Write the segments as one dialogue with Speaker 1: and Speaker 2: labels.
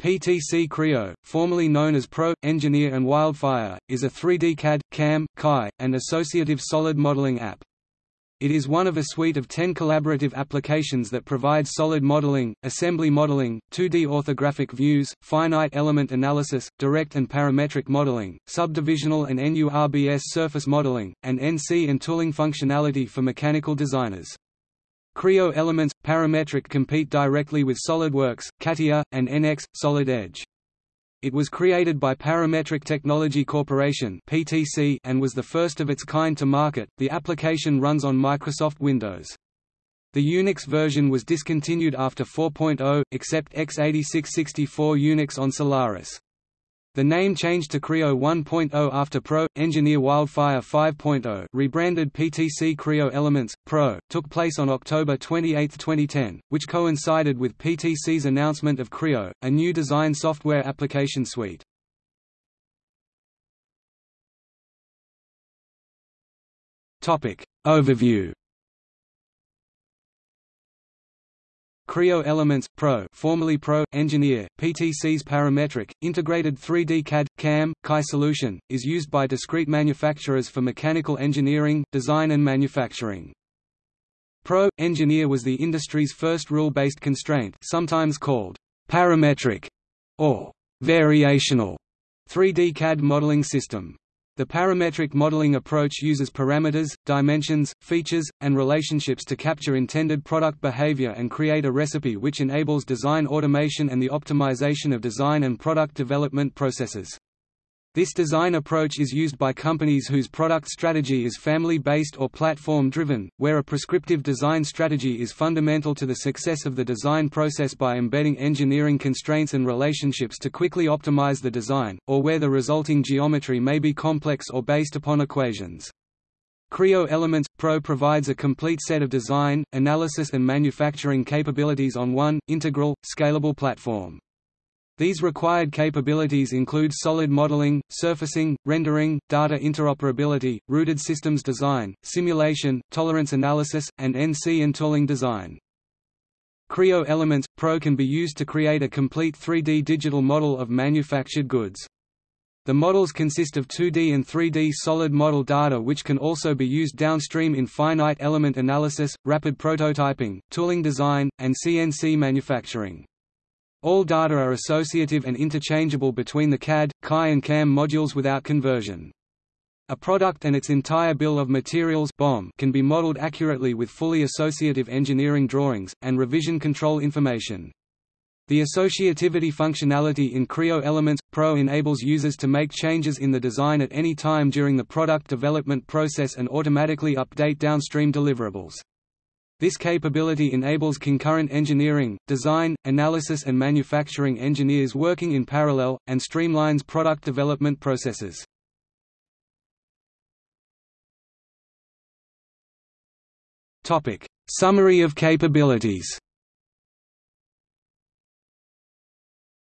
Speaker 1: PTC Creo, formerly known as Pro, Engineer and Wildfire, is a 3D CAD, CAM, CAI, and associative solid modeling app. It is one of a suite of 10 collaborative applications that provide solid modeling, assembly modeling, 2D orthographic views, finite element analysis, direct and parametric modeling, subdivisional and NURBS surface modeling, and NC and tooling functionality for mechanical designers. Creo Elements – Parametric compete directly with SolidWorks, CATIA, and NX – Solid Edge. It was created by Parametric Technology Corporation (PTC) and was the first of its kind to market. The application runs on Microsoft Windows. The Unix version was discontinued after 4.0, except x86-64 Unix on Solaris. The name changed to Creo 1.0 after Pro. Engineer Wildfire 5.0 rebranded PTC Creo Elements, Pro, took place on October 28, 2010, which coincided with PTC's announcement of Creo, a new design software application suite. Overview Creo Elements Pro, formerly Pro Engineer, PTC's parametric integrated 3D CAD CAM CAI solution is used by discrete manufacturers for mechanical engineering, design and manufacturing. Pro Engineer was the industry's first rule-based constraint, sometimes called parametric or variational 3D CAD modeling system. The parametric modeling approach uses parameters, dimensions, features, and relationships to capture intended product behavior and create a recipe which enables design automation and the optimization of design and product development processes. This design approach is used by companies whose product strategy is family-based or platform-driven, where a prescriptive design strategy is fundamental to the success of the design process by embedding engineering constraints and relationships to quickly optimize the design, or where the resulting geometry may be complex or based upon equations. Creo Elements Pro provides a complete set of design, analysis and manufacturing capabilities on one, integral, scalable platform. These required capabilities include solid modeling, surfacing, rendering, data interoperability, routed systems design, simulation, tolerance analysis, and NC and tooling design. Creo Elements Pro can be used to create a complete 3D digital model of manufactured goods. The models consist of 2D and 3D solid model data which can also be used downstream in finite element analysis, rapid prototyping, tooling design, and CNC manufacturing. All data are associative and interchangeable between the CAD, CAI and CAM modules without conversion. A product and its entire bill of materials BOM can be modeled accurately with fully associative engineering drawings, and revision control information. The associativity functionality in Creo Elements Pro enables users to make changes in the design at any time during the product development process and automatically update downstream deliverables. This capability enables concurrent engineering, design, analysis and manufacturing engineers working in parallel, and streamlines product development processes. Summary of capabilities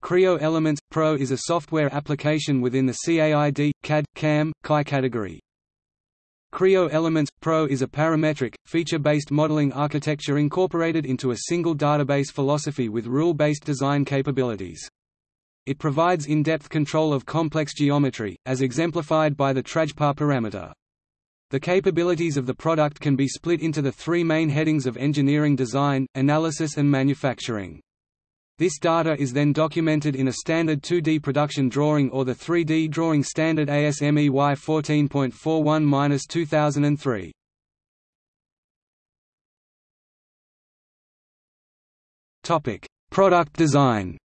Speaker 1: Creo Elements Pro is a software application within the CAID, CAD, CAM, CAI category. Creo Elements Pro is a parametric, feature-based modeling architecture incorporated into a single database philosophy with rule-based design capabilities. It provides in-depth control of complex geometry, as exemplified by the Trajpar parameter. The capabilities of the product can be split into the three main headings of engineering design, analysis and manufacturing. This data is then documented in a standard 2D production drawing or the 3D drawing standard ASME Y14.41-2003. Topic: Product design.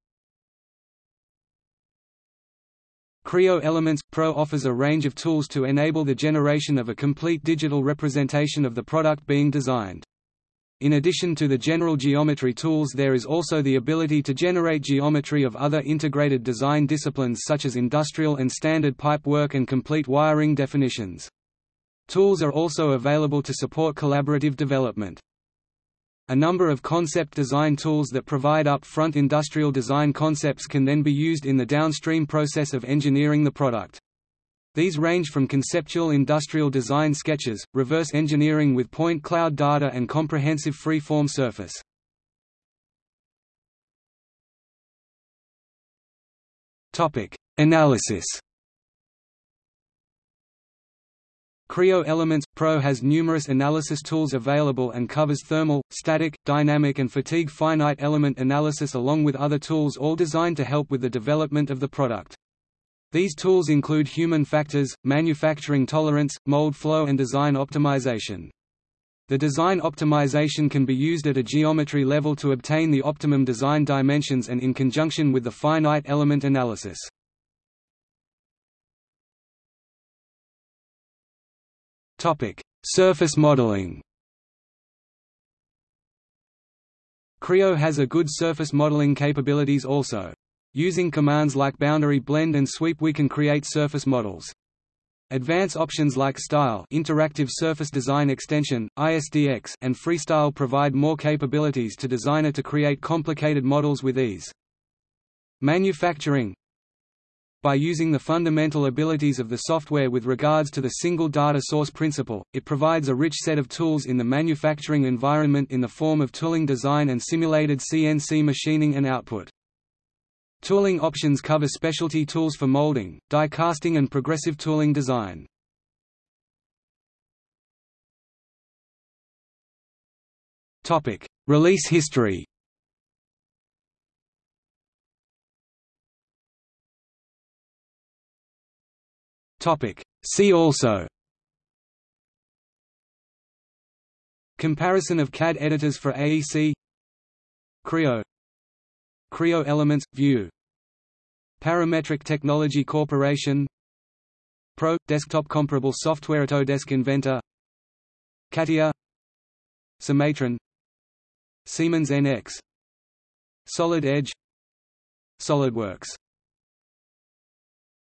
Speaker 1: Creo Elements Pro offers a range of tools to enable the generation of a complete digital representation of the product being designed. In addition to the general geometry tools there is also the ability to generate geometry of other integrated design disciplines such as industrial and standard pipe work and complete wiring definitions. Tools are also available to support collaborative development. A number of concept design tools that provide up-front industrial design concepts can then be used in the downstream process of engineering the product. These range from conceptual industrial design sketches, reverse engineering with point cloud data and comprehensive free-form surface. Analysis. Creo Elements Pro has numerous analysis tools available and covers thermal, static, dynamic and fatigue finite element analysis along with other tools all designed to help with the development of the product. These tools include human factors, manufacturing tolerance, mold flow and design optimization. The design optimization can be used at a geometry level to obtain the optimum design dimensions and in conjunction with the finite element analysis. Surface modeling. Creo has a good surface modeling capabilities also. Using commands like boundary blend and sweep we can create surface models. Advanced options like Style Interactive Surface Design Extension, ISDX, and Freestyle provide more capabilities to designer to create complicated models with ease. Manufacturing by using the fundamental abilities of the software with regards to the single data source principle, it provides a rich set of tools in the manufacturing environment in the form of tooling design and simulated CNC machining and output. Tooling options cover specialty tools for molding, die casting and progressive tooling design. Topic: Release history. Topic. See also. Comparison of CAD editors for AEC Creo Creo Elements – View Parametric Technology Corporation. Pro – Desktop comparable software Autodesk Inventor. CATIA Cimatron Siemens NX Solid Edge. SolidWorks